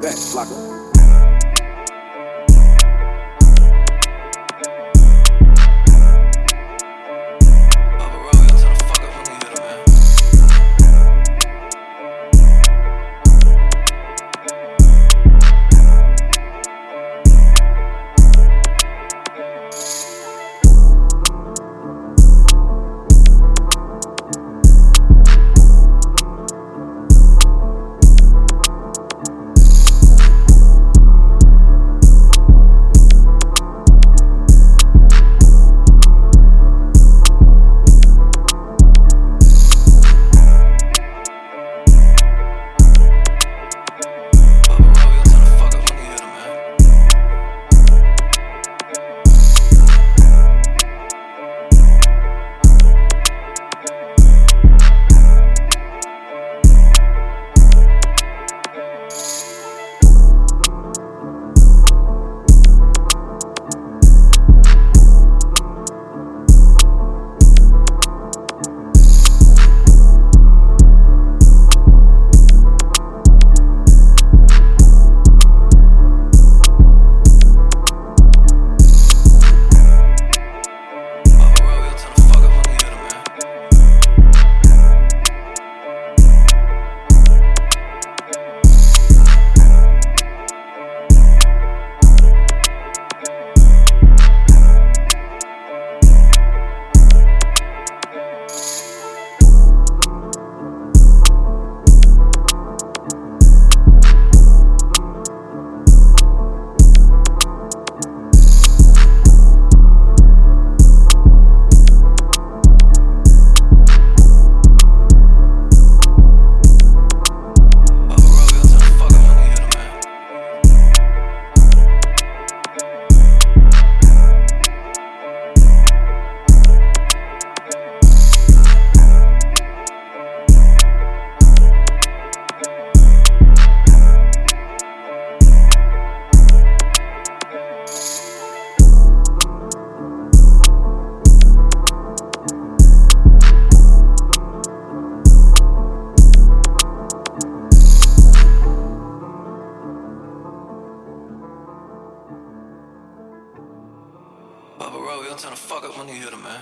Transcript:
that, Flocka. Bubba Rowe, y'all trying to fuck up when you hit him, man.